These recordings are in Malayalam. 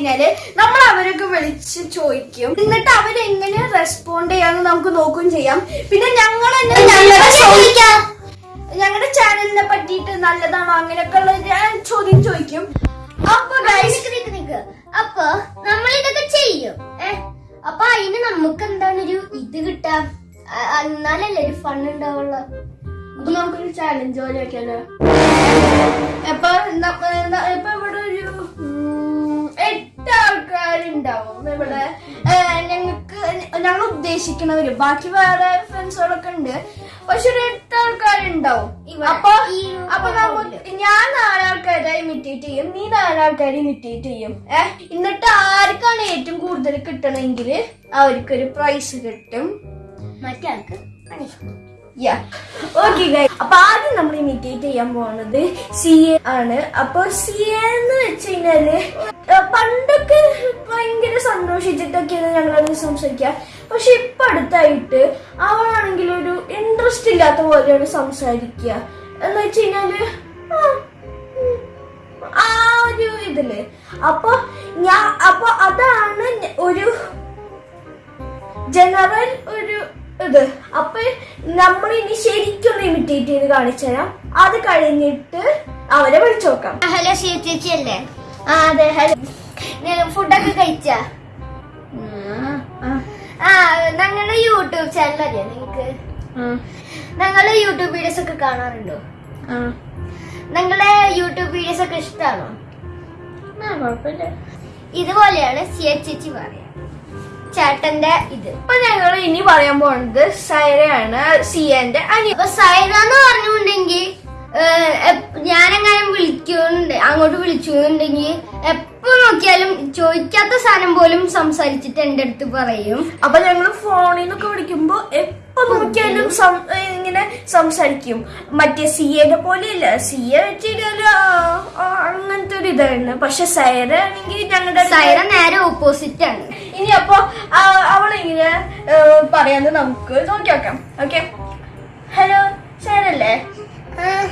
കഴിഞ്ഞാൽ നമ്മൾ അവരൊക്കെ വിളിച്ച് ചോദിക്കും. എന്നിട്ട് അവരെങ്ങനെ റെസ്പോണ്ട് ചെയ്യാന്ന് നമുക്ക് നോക്കുകയും ചെയ്യാം. പിന്നെ ഞങ്ങൾ ഞങ്ങളുടെ ചാനലിനെ പറ്റിയിട്ട് നല്ലതാണോ അങ്ങനെയൊക്കെ ഉള്ള ഞാൻ ചോദ്യം ചോദിക്കും. അപ്പൊ അപ്പൊ നമ്മൾ ഇതൊക്കെ ചെയ്യും. അപ്പൊ അതിന് നമുക്ക് എന്താണ് ഒരു ഇത് കിട്ടാം? എന്നാലല്ലേ ഒരു ഫണ്ട് ഉണ്ടാവുള്ള. അപ്പൊ നമുക്കൊരു ചാലഞ്ച് പോലെ വെക്കാലോ എപ്പൊ ഇപ്പൊ ഇവിടെ ഞങ്ങൾക്ക് ഞങ്ങൾ ഉദ്ദേശിക്കണവര് ബാക്കി വേറെ ഫ്രണ്ട്സുകളൊക്കെ ഉണ്ട്. പക്ഷെ ഒരു എട്ട് ആൾക്കാരുണ്ടാവും. അപ്പൊ അപ്പൊ നമുക്ക് ഞാൻ നാലാൾക്കാരെ ഇമിറ്റേറ്റ് ചെയ്യും. നീ നാലാൾക്കാരെ ഇമിറ്റേറ്റ് ചെയ്യും. ഏഹ് എന്നിട്ട് ആർക്കാണ് ഏറ്റവും കൂടുതൽ കിട്ടണമെങ്കിൽ അവർക്കൊരു പ്രൈസ് കിട്ടും. മറ്റേ ആൾക്ക്. ഓക്കെ അപ്പൊ ആദ്യം നമ്മൾ ഇമിറ്റേറ്റ് ചെയ്യാൻ പോകുന്നത് സി എ ആണ്. അപ്പൊ സി എന്ന് വെച്ച് കഴിഞ്ഞാൽ പണ്ടൊക്കെ ഭയങ്കര സന്തോഷിച്ചിട്ടൊക്കെയാണ് ഞങ്ങളത് സംസാരിക്കുക പക്ഷെ ഇപ്പൊ അടുത്തായിട്ട് അവളാണെങ്കിൽ ഒരു ഇൻട്രസ്റ്റ് ഇല്ലാത്ത പോലെയാണ് സംസാരിക്കുക എന്ന് വെച്ച് കഴിഞ്ഞാൽ ആ, ഒരു ഇതിൽ. അപ്പൊ ഞാൻ അപ്പൊ അതാണ് ഒരു ജനറൽ ഒരു ഇത്. അപ്പൊ നമ്മൾ ഇനി ശരിക്കൊന്ന് ഇമിറ്റേറ്റ് ചെയ്ത് കാണിച്ചു തരാം. അത് കഴിഞ്ഞിട്ട് അവരെ വിളിച്ചു നോക്കാം. ഹലോ ചേച്ചി അല്ലേ? ആ അതെ ഹലോ. ഫുഡൊക്കെ കഴിച്ച? ആ ഞങ്ങളുടെ യൂട്യൂബ് ചാനൽ അല്ലേ നിങ്ങക്ക് ഞങ്ങളുടെ യൂട്യൂബ് വീഡിയോസ് ഒക്കെ കാണാറുണ്ടോ? നിങ്ങളുടെ യൂട്യൂബ് വീഡിയോസ് ഒക്കെ ഇഷ്ടമാണോ കുഴപ്പമില്ല. ഇതുപോലെയാണ് എച്ച് ചേച്ചി പറയാ ചേട്ടന്റെ ഇത്. അപ്പൊ ഞങ്ങൾ ഇനി പറയാൻ പോണത് സൈറയാണ് സിയന്റെ അനി ഇപ്പൊ സൈറ എന്ന് പറഞ്ഞുണ്ടെങ്കിൽ ഞാനെങ്ങനെ വിളിക്കുന്നുണ്ട് അങ്ങോട്ട് വിളിച്ചുണ്ടെങ്കിൽ എപ്പോ നോക്കിയാലും ചോദിക്കാത്ത സാധനം പോലും സംസാരിച്ചിട്ട് എന്റെ അടുത്ത് പറയും. അപ്പൊ ഞങ്ങൾ ഫോണിൽ നിന്നൊക്കെ വിളിക്കുമ്പോ നോക്കിയാലും ഇങ്ങനെ സംസാരിക്കും. മറ്റേ സി എയുടെ പോലെയല്ല. സി എ വെച്ചിട്ട് അങ്ങനത്തെ ഒരു ഇതായിരുന്നു പക്ഷെ സൈറ ആണെങ്കിൽ ഞങ്ങളുടെ സൈറ നേരെ ഓപ്പോസിറ്റ് ആണ്. ഇനി അപ്പൊ അവളിങ്ങനെ പറയാന്ന് നമുക്ക് നോക്കി നോക്കാം ഓക്കെ? ഹലോ സൈറല്ലേ?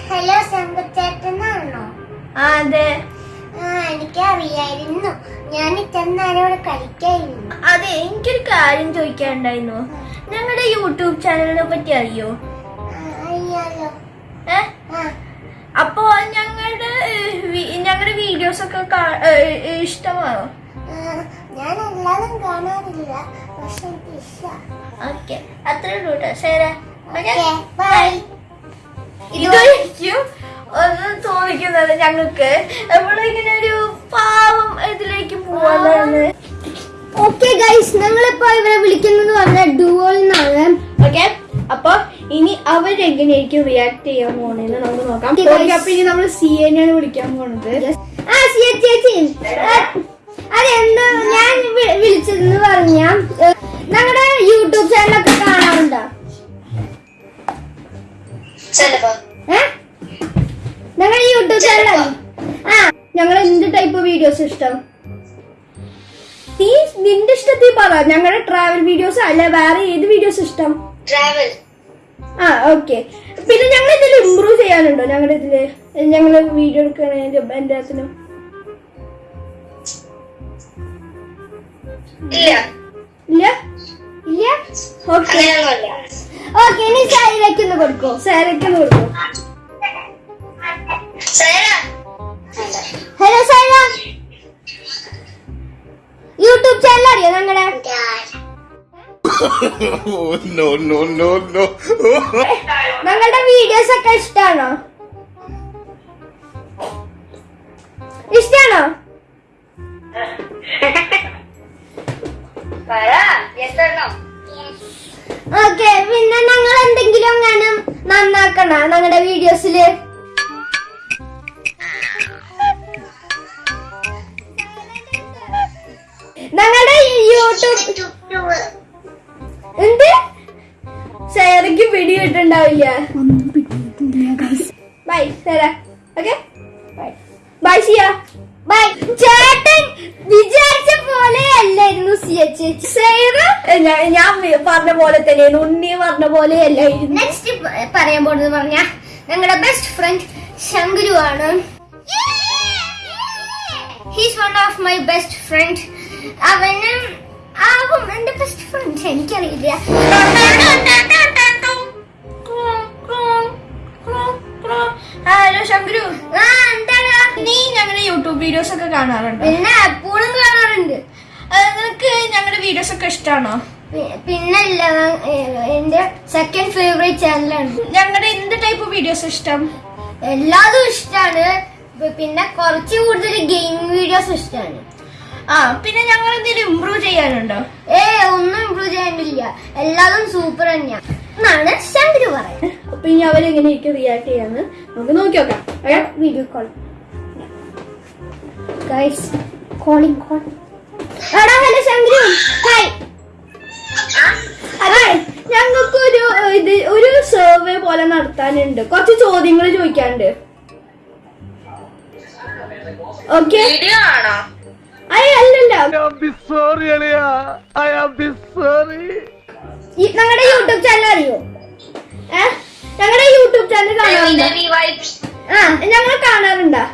ഹലോ ശങ്കച്ചേട്ടനാണോ ആ അതെ. എനിക്കറിയായിരുന്നു. ഞാൻ ഇവിടെ കളിക്കായിരുന്നു. അതെ എനിക്കൊരു കാര്യം ചോദിക്കാനുണ്ടായിരുന്നു. ഞങ്ങളുടെ യൂട്യൂബ് ചാനലിനെ പറ്റി അറിയോ? അപ്പൊ ഞങ്ങളുടെ ഞങ്ങളുടെ വീഡിയോസ് ഒക്കെ ഇഷ്ടമാണോ? ഞാൻ എല്ലാതും കാണാറില്ല പക്ഷെ എനിക്ക് ഇഷ്ടമാണ് ഓക്കെ. അത്രേ ഉള്ളൂ കേട്ടോ ശരി. ബൈ. ഇതായിരിക്കും ഒന്ന് തോന്നിക്കുന്നത് ഞങ്ങൾക്ക്. നമ്മളിങ്ങനെ ഒരു ഓക്കെ ഗൈസ് ഞങ്ങളിപ്പോ ഇവരെ വിളിക്കുന്നത് പറഞ്ഞ ഡുവോൾ എന്നാണ് ഓക്കെ അപ്പൊ ഇനി അവരെങ്ങനെയായിരിക്കും റിയാക്ട് ചെയ്യാൻ പോണെന്ന് നമുക്ക് നോക്കാം. അപ്പൊ ഇനി നമ്മൾ സി എനെയാണ് വിളിക്കാൻ പോണത്. ആ സിയ ചേച്ചി അതെന്താ? ഞാൻ വിളിച്ചതെന്ന് പറഞ്ഞ ഞങ്ങളുടെ യൂട്യൂബ് ചാനലൊക്കെ കാണാറുണ്ടോ? ഞങ്ങളുടെ യൂട്യൂബ് ചാനൽ ആ ഞങ്ങൾ എന്ത് ടൈപ്പ് വീഡിയോസ് ഇഷ്ടം? നീ നിന്റെ ഇഷ്ടത്തിൽ പറ ഞങ്ങളുടെ ട്രാവൽ വീഡിയോസ് അല്ല വേറെ ഏത് വീഡിയോസ് ഇഷ്ടം? ട്രാവൽ ആ ഓക്കെ പിന്നെ ഞങ്ങൾ ഇതിൽ ഇമ്പ്രൂവ് ചെയ്യാനുണ്ടോ? ഞങ്ങളുടെ ഇതിൽ ഞങ്ങൾ വീഡിയോ എടുക്കണേന്റെ എല്ലാത്തിനും ഇല്ല. ഇല്ല? ഇല്ല? ഓക്കെ ഓക്കെ ഇനി സൈലക്ക് ഒന്ന് കൊടുക്കോ. സാരക്ക് കൊടുക്കും. ഹലോ സൈല യൂട്യൂബ് ചാനൽ അറിയോ ഞങ്ങളുടെ Oh, no, no, no, no. ഞങ്ങളുടെ വീഡിയോസ് ഒക്കെ ഇഷ്ടാണോ ഇഷ്ടാണോ ഓക്കെ പിന്നെ ഞങ്ങൾ എന്തെങ്കിലും അങ്ങനെ നന്നാക്കണ ഞങ്ങളുടെ വീഡിയോസിൽ എന്ത്? സാരക്ക് പിടി കിട്ടുണ്ടാവില്ല bye സാര okay? Bye. See ya. Bye. ചേട്ടൻ വിചാരിച്ച പോലെ അല്ലായിരുന്നു ഞാൻ പറഞ്ഞ പോലെ തന്നെയാണ് ഉണ്ണി പറഞ്ഞ പോലെ അല്ലായിരുന്നു. നെക്സ്റ്റ് പറയാൻ പോണെന്ന് പറഞ്ഞ ഞങ്ങളുടെ ബെസ്റ്റ് ഫ്രണ്ട് ശങ്കുരു ആണ്. He's one of my best friend അവന് ആവും. എന്റെ ബെസ്റ്റ് ഫ്രണ്ട് എനിക്കറിയില്ല. ഹലോ ശങ്കുരു നീ ഞങ്ങളുടെ യൂട്യൂബ് വീഡിയോസ് ഒക്കെ കാണാറുണ്ട്? പിന്നെ എപ്പോഴും കാണാറുണ്ട്. നിനക്ക് ഞങ്ങളുടെ വീഡിയോസ് ഒക്കെ ഇഷ്ടമാണോ പിന്നല്ല എന്റെ സെക്കൻഡ് ഫേവറേറ്റ് ചാനലാണ് ഞങ്ങളുടെ എന്ത് ടൈപ്പ് വീഡിയോസ് ഇഷ്ടം? എല്ലാതും ഇഷ്ടമാണ് പിന്നെ കുറച്ച് കൂടുതൽ ഗെയിമിംഗ് വീഡിയോസ് ഇഷ്ടമാണ് ആ പിന്നെ ഞങ്ങൾ എന്തെങ്കിലും ഇമ്പ്രൂവ് ചെയ്യാനുണ്ടോ? ഏ ഒന്നും ഇമ്പ്രൂവ് ചെയ്യാനില്ല. എല്ലാതും സൂപ്പർ തന്നെയാ. എന്നാണ് ശങ്കര് പറയുന്നത്. അപ്പൊ ഇനി അവരെങ്ങനെയൊക്കെ റിയാക്ട് ചെയ്യാന്ന് നമുക്ക് നോക്കി നോക്കാം. Video call guys calling call എടാ ഹലോ ശങ്കരു. ഹായ് അതെ ഞങ്ങൾക്ക് ഒരു ഇത് ഒരു സർവേ പോലെ നടത്താനുണ്ട്. കുറച്ച് ചോദ്യങ്ങൾ ചോദിക്കാനുണ്ട്. ഓക്കെ ഞങ്ങളുടെ യൂട്യൂബ് ചാനൽ അറിയോ? ഞങ്ങളുടെ യൂട്യൂബ് ചാനൽ ആ ഞങ്ങൾ കാണാറുണ്ടോ.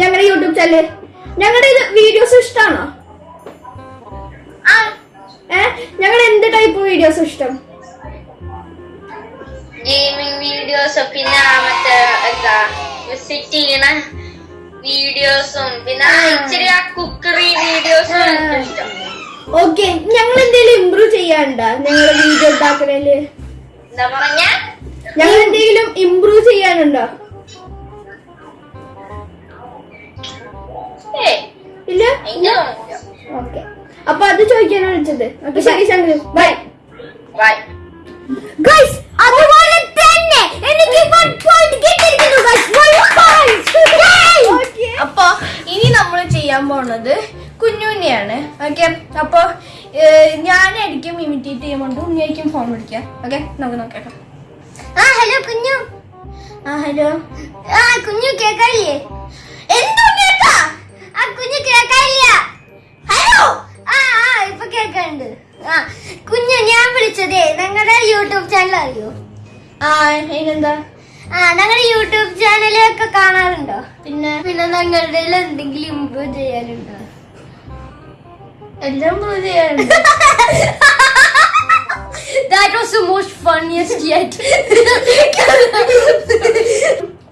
ഞങ്ങളുടെ യൂട്യൂബ് ചാനൽ ഞങ്ങളുടെ ഇത് വീഡിയോസ് ഇഷ്ടമാണോ ഏ ഞങ്ങൾ എന്ത് ടൈപ്പ് വീഡിയോസ് ഇഷ്ടം? ഗെയിമിംഗ് വീഡിയോസ് പിന്നെ മറ്റേ എന്താ വിസിറ്റ് ചെയ്യണ വീഡിയോസും പിന്നെ ഇച്ചിരി ആ കുക്കറി വീഡിയോസും ഇഷ്ടം ഓക്കെ ഞങ്ങൾ എന്തെങ്കിലും ഇമ്പ്രൂവ് ചെയ്യാനുണ്ടോ? ഞങ്ങളുടെ വീഡിയോ ഉണ്ടാക്കണേൽ എന്താ പറഞ്ഞ? ഞങ്ങൾ എന്തെങ്കിലും ഇമ്പ്രൂവ് ചെയ്യാനുണ്ടോ ഇല്ല? ഓക്കെ അപ്പൊ അത് ചോദിക്കാനാണ് വിളിച്ചത്. അപ്പൊ ശരി ശങ്കർ ബൈ ബൈ ഗൈസ് അതുപോലെ തന്നെ എനിക്ക് വൺ പോയിന്റ് കിട്ടിയിരിക്കുന്നു ഗൈസ് വൺ പോയിന്റ് അപ്പൊ ഇനി നമ്മൾ ചെയ്യാൻ പോണത് കുഞ്ഞുണ്ണിയാണ്. ഓക്കെ അപ്പൊ ഞാനായിരിക്കും ഇമിറ്റേറ്റ് ചെയ്യുമ്പോൾ ഉണ്ണിയായിരിക്കും ഫോൺ വിളിക്കാം ഓക്കെ നമുക്ക് നോക്കാം ആ ഹലോ കുഞ്ഞു. ആ ഹലോ ആ കുഞ്ഞു എന്തോ കേട്ടാ ആ കുഞ്ഞു ഹലോ ആ ആ ഇപ്പൊ ആ കുഞ്ഞു ഞാൻ വിളിച്ചതേ ഞങ്ങളുടെ യൂട്യൂബ് ചാനൽ അറിയോ? ആ അതിനെന്താ? ആ ഞങ്ങളുടെ യൂട്യൂബ് ചാനലൊക്കെ കാണാറുണ്ടോ? പിന്നെ? പിന്നെ ഞങ്ങളുടെ എന്തെങ്കിലും ഇമ്പ്രൂവ് ചെയ്യാനുണ്ടോ? എല്ലാം ഇമ്പ്രൂവ് ചെയ്യാറുണ്ട് That was the most funniest yet.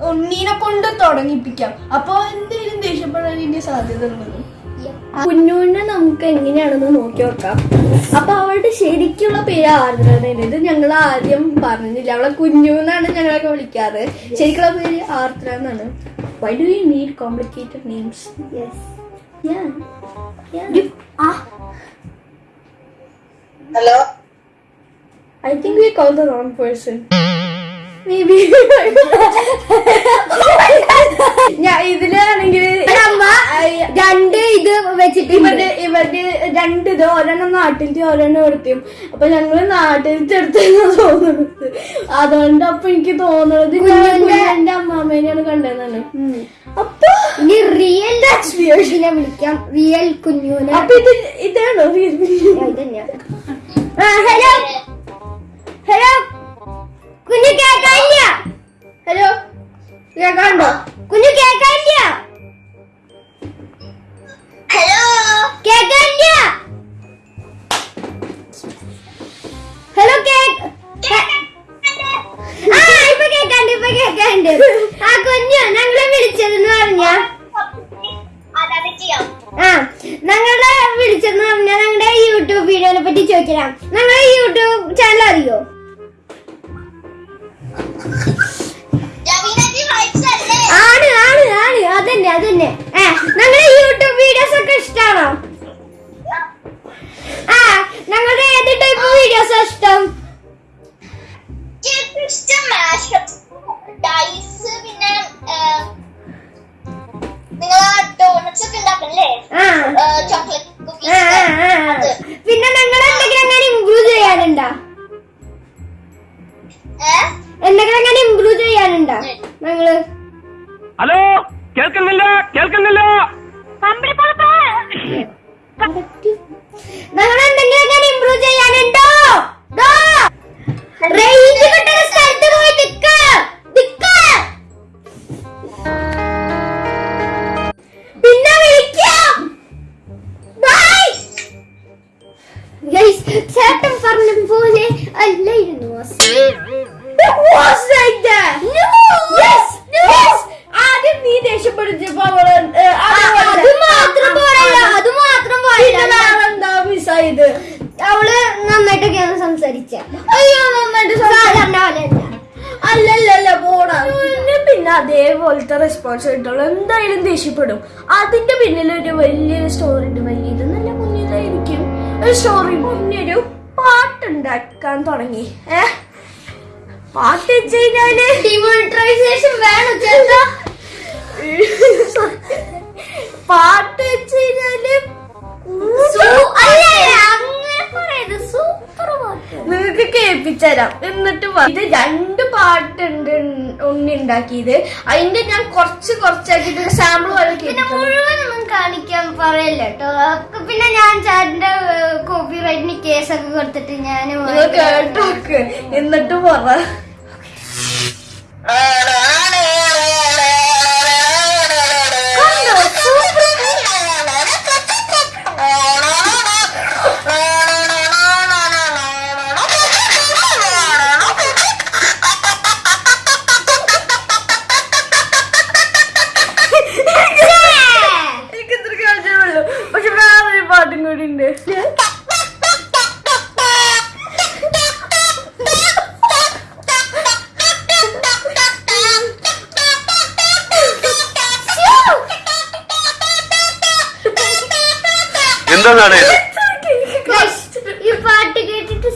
ഉണ്ണീനെ കൊണ്ട് തുടങ്ങിപ്പിക്കാം. അപ്പൊ എന്തെങ്കിലും ദേഷ്യപ്പെടാൻ ഇനി സാധ്യത ഉള്ളത് കുഞ്ഞുണ്ണ നമുക്ക് എങ്ങനെയാണെന്ന് നോക്കി നോക്കാം. അപ്പൊ ശരിക്കുള്ള പേര് ആർദ്രയാണ് ഇത് ഞങ്ങൾ ആദ്യം പറഞ്ഞില്ല. അവളെ കുഞ്ഞു എന്നാണ് ഞങ്ങളൊക്കെ വിളിക്കാറ്. ശരിക്കുള്ള പേര് ആർദ്ര എന്നാണ്. Why do you need complicated names hello I think we call the wrong person ഞാൻ ഇതിലാണെങ്കിൽ അമ്മ രണ്ട് ഇത് വെച്ചിട്ട് ഇവരുടെ ഇവരുടെ രണ്ട് ഇത് ഒരെണ്ണം നാട്ടിലത്തെ ഒരെണ്ണം എടുത്തും. അപ്പൊ ഞങ്ങൾ നാട്ടിലത്തെ എടുത്തെന്ന് തോന്നുന്നത്. അതുകൊണ്ട് അപ്പൊ എനിക്ക് തോന്നുന്നത് എന്റെ അമ്മാമ്മേനെയാണ് കണ്ടതെന്നാണ്. അപ്പൊ ഇനി റിയൽ ലക്ഷ്മിയോഷിനെ വിളിക്കാം. റിയൽ കുഞ്ഞുനെ. അപ്പൊ ഇത് ഇതാണോ? ഹലോ ഹലോ കുഞ്ഞു കേക്കാനില്ല ഹലോ കേക്കാണ്ടോ കുഞ്ഞു കേക്കാനില്ല ഹലോ. കേക്കാനില്ല ഹലോ കേക്ക് ആ ഇപ്പൊ കേക്കാണ്ട് ഇപ്പൊ കേക്കാണ്ട് ആ കുഞ്ഞു ഞങ്ങളെ വിളിച്ചതെന്ന് പറഞ്ഞ? ആ ഞങ്ങളെ വിളിച്ചെന്ന് പറഞ്ഞാൽ ഞങ്ങളുടെ യൂട്യൂബ് വീഡിയോനെ പറ്റി ചോദിക്കാം ഞങ്ങളുടെ യൂട്യൂബ് ചാനൽ അറിയോ? ആണ് അതന്നെ അതന്നെ. ഏ ഞങ്ങളുടെ യൂട്യൂബ് വീഡിയോസ് ഒക്കെ ഇഷ്ടമാണോ ആ ഞങ്ങളുടെ ഏത് ടൈപ്പ് വീഡിയോസ് ഇഷ്ടം? ഇഷ്ടം ഡൈസ് പിന്നെ നിങ്ങൾ ഡോണറ്റ്സ് ഒക്കെ ഉണ്ടാക്കണല്ലേ? ആ. ചോക്ലേറ്റ് പിന്നെ ഞങ്ങൾ എന്തെങ്കിലും അങ്ങനെ ഇമ്പ്രൂവ് ചെയ്യാനുണ്ടോ? എന്തെങ്കിലും അങ്ങനെ ഇമ്പ്രൂവ് ചെയ്യാനുണ്ടോ ഞങ്ങൾ? ഹലോ? കേൾക്കുന്നില്ല കേൾക്കുന്നില്ല. നിങ്ങൾ എന്തെങ്കിലുമൊക്കെ ഇംപ്രൂവ് ചെയ്യാനുണ്ടോ? റേഞ്ച് കിട്ടുന്ന സ്ഥലത്ത് പോയി നിൽക്ക നിൽക്ക പിന്നെ വിളിക്കാം. ബൈ ഗൈസ് ചേട്ടൻ പറഞ്ഞ പോലെ അല്ലായിരുന്നു റെസ്പോൺസ് കിട്ടുള്ളൂ എന്തായാലും ദേഷ്യപ്പെടും. അതിന്റെ പിന്നിൽ ഒരു വലിയൊരു സ്റ്റോറി ഉണ്ട് വലിയത് നല്ല മുന്നിലായിരിക്കും. ഒരു സ്റ്റോറി മുന്നൊരു പാട്ടുണ്ടാക്കാൻ തുടങ്ങി. ഏ? പാട്ട് വെച്ച് കഴിഞ്ഞാൽ ഡിമോണിറ്റൈസേഷൻ വേണം പാട്ട് വെച്ച് കഴിഞ്ഞാൽ നിങ്ങൾക്ക് കേൾപ്പിച്ചുതരാം എന്നിട്ട് വാ. ഇത് രണ്ട് പാട്ടുണ്ട്. ഉണ്ണി ഉണ്ടാക്കിയത് അതിന്റെ ഞാൻ കുറച്ച് കുറച്ചാക്കിട്ട് സാമ്പിൾ മുഴുവൻ പിന്നെ മുഴുവനൊന്നും കാണിക്കാൻ പറയല്ല കേട്ടോ പിന്നെ ഞാൻ ചാറ്റിന്റെ കോപ്പി റൈറ്റിന് കേസൊക്കെ കൊടുത്തിട്ട് ഞാൻ കേട്ടോക്ക്. കേട്ട് എന്നിട്ട് പറ. എനിക്ക് എന്താണ് ഈ കേട്ടിട്ട്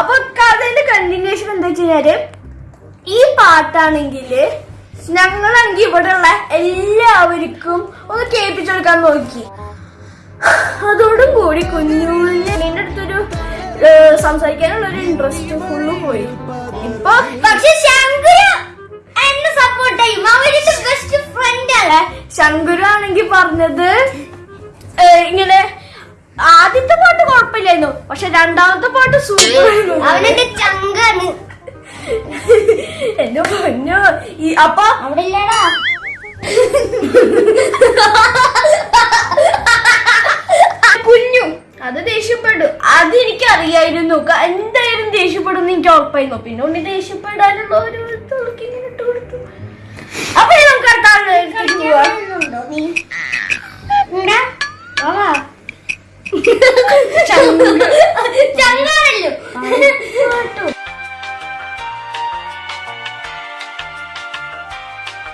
അപ്പൊ കഥയുടെ കണ്ടിന്യൂഷൻ എന്താ വെച്ചാൽ ഈ പാട്ടാണെങ്കിൽ ഞങ്ങളാണെങ്കിൽ ഇവിടെയുള്ള എല്ലാവർക്കും ഒന്ന് കേൾപ്പിച്ചു കൊടുക്കാൻ നോക്കി. അതോടും കൂടി കുഞ്ഞുണ്ണിന്റെ അടുത്തൊരു സംസാരിക്കാനുള്ള ഒരു ഇൻട്രസ്റ്റ് ഫുള്ള് പോയി. ഇപ്പൊ പക്ഷെ ശങ്കുരു ആണെങ്കിൽ പറഞ്ഞത് ഇങ്ങനെ ആദ്യത്തെ പാട്ട് കുഴപ്പമില്ലായിരുന്നു പക്ഷെ രണ്ടാമത്തെ പാട്ട് സൂപ്പർ അവനെന്റെ ചങ്കാണ്? എന്റെ പൊന്നോ. ഈ അപ്പൊ കുഞ്ഞു അത് ദേഷ്യപ്പെടും. അത് എനിക്ക് അറിയായിരുന്നു എന്തായാലും ദേഷ്യപ്പെടുന്ന് എനിക്ക് ഉറപ്പായിരുന്നു. പിന്നെ ഉണ്ണി ദേഷ്യപ്പെടാനുള്ള ഇട്ട് കൊടുത്തു. അപ്പൊ നമുക്ക് അടുത്ത ആളിലേക്ക്